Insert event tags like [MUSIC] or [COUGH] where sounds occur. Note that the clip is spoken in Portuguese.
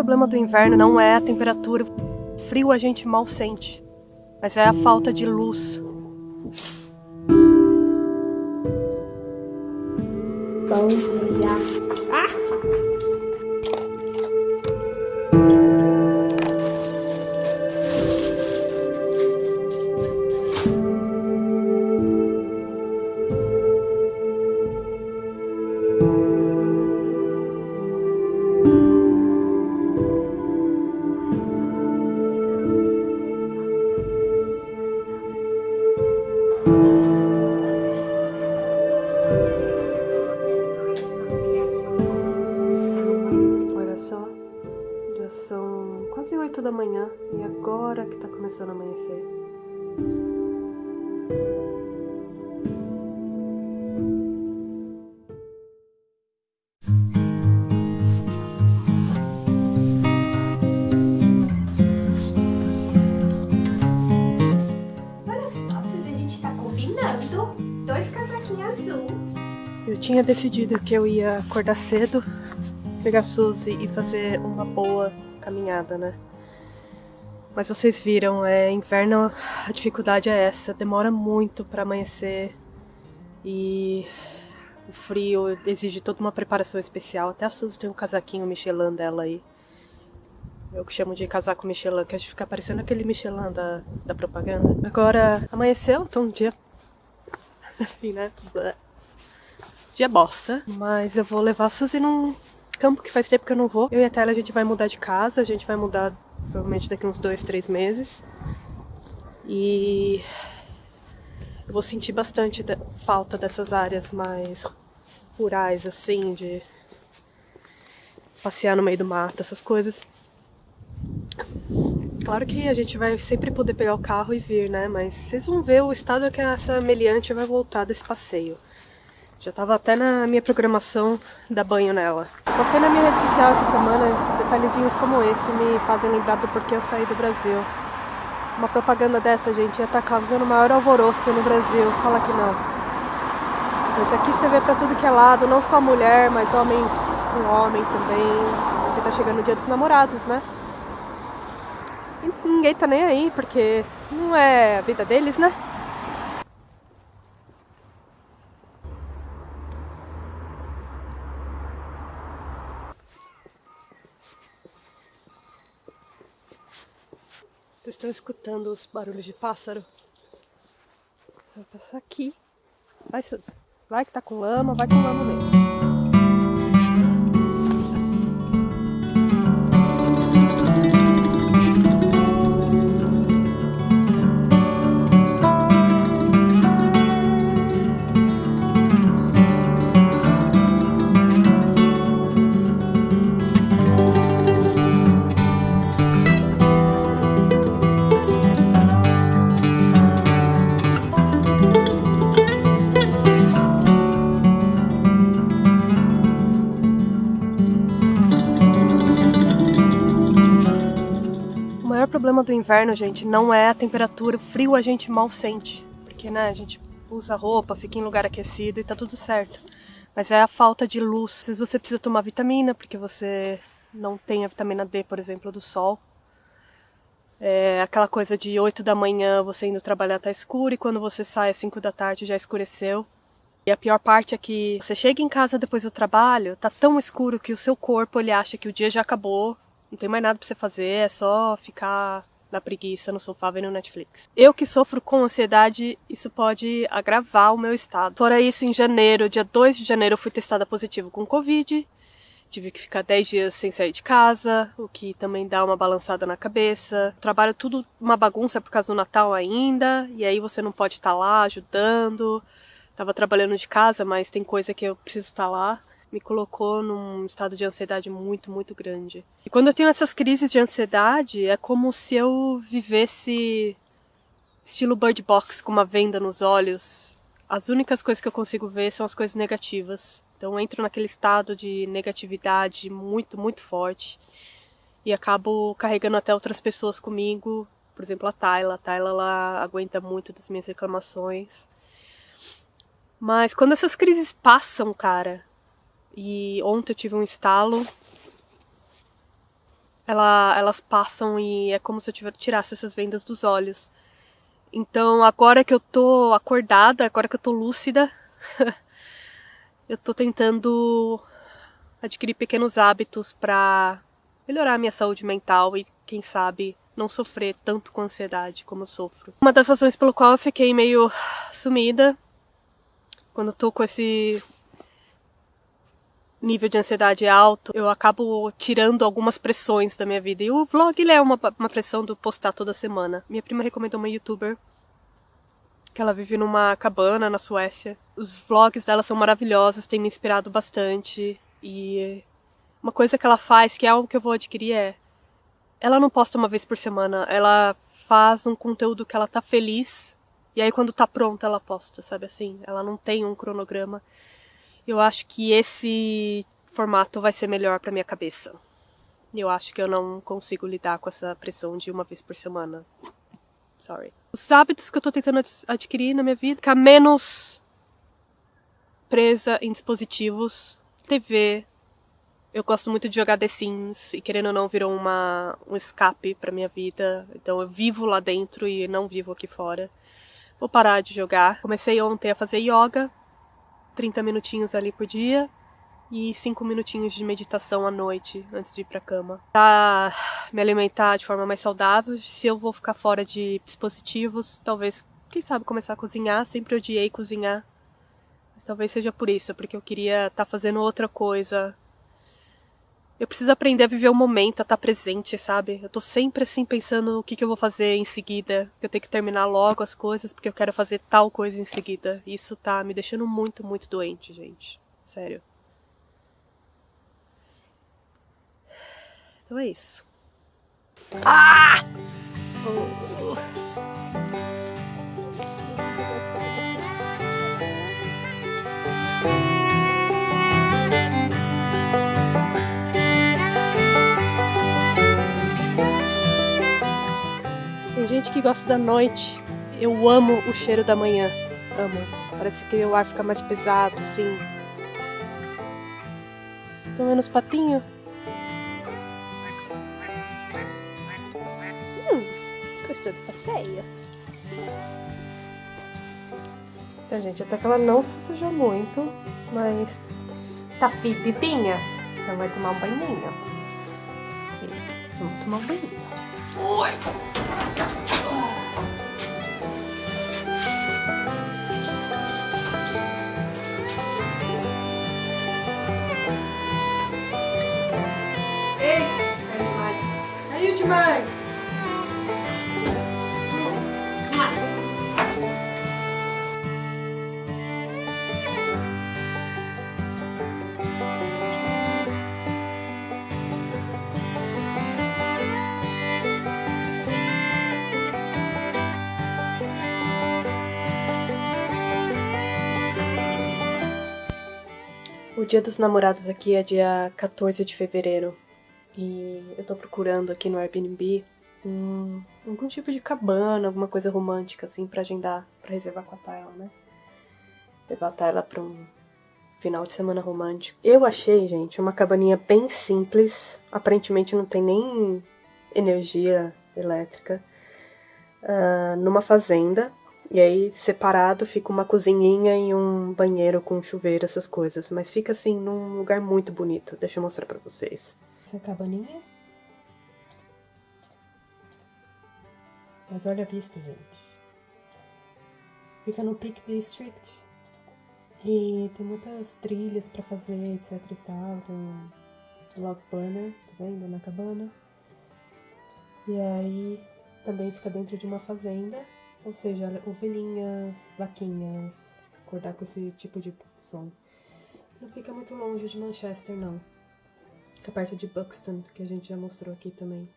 problema do inverno não é a temperatura. Frio a gente mal sente, mas é a falta de luz. Quase 8 da manhã e agora que tá começando a amanhecer. Olha só, a gente tá combinando dois casaquinhos azul. Eu tinha decidido que eu ia acordar cedo, pegar Suzy e fazer uma boa caminhada, né? Mas vocês viram, é inverno, a dificuldade é essa, demora muito para amanhecer e o frio exige toda uma preparação especial. Até a Suzy tem um casaquinho Michelin dela aí. Eu que chamo de casaco Michelin, que a gente fica parecendo aquele Michelin da, da propaganda. Agora, amanheceu, então um dia... [LAUGHS] Enfim, né? Dia bosta. Mas eu vou levar a Suzy num campo que faz tempo que eu não vou. Eu e a Tela a gente vai mudar de casa, a gente vai mudar provavelmente daqui uns dois, três meses. E eu vou sentir bastante falta dessas áreas mais rurais, assim, de passear no meio do mato, essas coisas. Claro que a gente vai sempre poder pegar o carro e vir, né? Mas vocês vão ver o estado que essa meliante vai voltar desse passeio. Já tava até na minha programação dar banho nela. Postei na minha rede social essa semana, detalhezinhos como esse me fazem lembrar do porquê eu saí do Brasil. Uma propaganda dessa, gente, ia estar tá causando maior alvoroço no Brasil. Fala que não. Mas aqui você vê pra tudo que é lado, não só mulher, mas homem com homem também. Porque tá chegando o dia dos namorados, né? E ninguém tá nem aí, porque não é a vida deles, né? Estão escutando os barulhos de pássaro? Vou passar aqui. Vai, Suzy. Vai que tá com lama, vai com lama mesmo. Problema do inverno, gente, não é a temperatura. O frio a gente mal sente. Porque, né, a gente usa roupa, fica em lugar aquecido e tá tudo certo. Mas é a falta de luz. Se você precisa tomar vitamina, porque você não tem a vitamina D, por exemplo, do sol. É aquela coisa de 8 da manhã você indo trabalhar tá escuro e quando você sai às 5 da tarde já escureceu. E a pior parte é que você chega em casa depois do trabalho, tá tão escuro que o seu corpo ele acha que o dia já acabou não tem mais nada pra você fazer, é só ficar na preguiça no sofá vendo Netflix. Eu que sofro com ansiedade, isso pode agravar o meu estado. Fora isso, em janeiro, dia 2 de janeiro, eu fui testada positivo com Covid. Tive que ficar 10 dias sem sair de casa, o que também dá uma balançada na cabeça. Trabalho tudo uma bagunça por causa do Natal ainda, e aí você não pode estar lá ajudando. Tava trabalhando de casa, mas tem coisa que eu preciso estar lá me colocou num estado de ansiedade muito, muito grande. E quando eu tenho essas crises de ansiedade, é como se eu vivesse estilo Bird Box, com uma venda nos olhos. As únicas coisas que eu consigo ver são as coisas negativas. Então eu entro naquele estado de negatividade muito, muito forte. E acabo carregando até outras pessoas comigo. Por exemplo, a Tayla. A Tayla, ela aguenta muito das minhas reclamações. Mas quando essas crises passam, cara, e ontem eu tive um estalo. ela, elas passam e é como se eu tivesse, tirasse essas vendas dos olhos. Então, agora que eu tô acordada, agora que eu tô lúcida, [LAUGHS] eu tô tentando adquirir pequenos hábitos para melhorar a minha saúde mental e, quem sabe, não sofrer tanto com ansiedade como eu sofro. Uma das razões pelo qual eu fiquei meio sumida quando eu tô com esse nível de ansiedade alto, eu acabo tirando algumas pressões da minha vida. E o vlog ele é uma, uma pressão do postar toda semana. Minha prima recomendou uma youtuber que ela vive numa cabana na Suécia. Os vlogs dela são maravilhosos, tem me inspirado bastante. E uma coisa que ela faz, que é algo que eu vou adquirir, é. Ela não posta uma vez por semana, ela faz um conteúdo que ela tá feliz. E aí quando tá pronta ela posta, sabe assim? Ela não tem um cronograma. Eu acho que esse formato vai ser melhor para minha cabeça. Eu acho que eu não consigo lidar com essa pressão de uma vez por semana. Sorry. Os hábitos que eu tô tentando adquirir na minha vida, ficar menos presa em dispositivos, TV. Eu gosto muito de jogar The Sims e querendo ou não virou uma um escape para minha vida. Então eu vivo lá dentro e não vivo aqui fora. Vou parar de jogar. Comecei ontem a fazer yoga, 30 minutinhos ali por dia e 5 minutinhos de meditação à noite antes de ir pra cama. Pra me alimentar de forma mais saudável, se eu vou ficar fora de dispositivos, talvez, quem sabe, começar a cozinhar. Sempre odiei cozinhar. Mas talvez seja por isso, porque eu queria estar tá fazendo outra coisa eu preciso aprender a viver o momento, a estar presente, sabe? Eu tô sempre assim pensando o que, que eu vou fazer em seguida. Eu tenho que terminar logo as coisas porque eu quero fazer tal coisa em seguida. Isso tá me deixando muito, muito doente, gente. Sério. Então é isso. Ah! Oh. Que gosta da noite. Eu amo o cheiro da manhã. Amo. Parece que o ar fica mais pesado, assim. Tô vendo os patinhos. Hum, gostou do passeio? Então, gente, até que ela não se sujou muito, mas tá fedidinha. Então vai tomar um banhinho. Vamos tomar um banhinho. Oi! O dia dos namorados aqui é dia 14 de fevereiro. E eu tô procurando aqui no Airbnb um, algum tipo de cabana, alguma coisa romântica, assim, pra agendar, pra reservar com a Tayla, né? Levar a Tayla pra um final de semana romântico. Eu achei, gente, uma cabaninha bem simples. Aparentemente não tem nem energia elétrica. Uh, numa fazenda. E aí, separado, fica uma cozinhinha e um banheiro com chuveiro, essas coisas. Mas fica assim, num lugar muito bonito. Deixa eu mostrar pra vocês. Essa é cabaninha. Mas olha a vista, gente. Fica no Peak District. E tem muitas trilhas pra fazer, etc e tal. Tem um log burner, tá vendo? Na cabana. E aí também fica dentro de uma fazenda. Ou seja, ovelhinhas, vaquinhas, acordar com esse tipo de som. Não fica muito longe de Manchester, não. Fica perto de Buxton, que a gente já mostrou aqui também.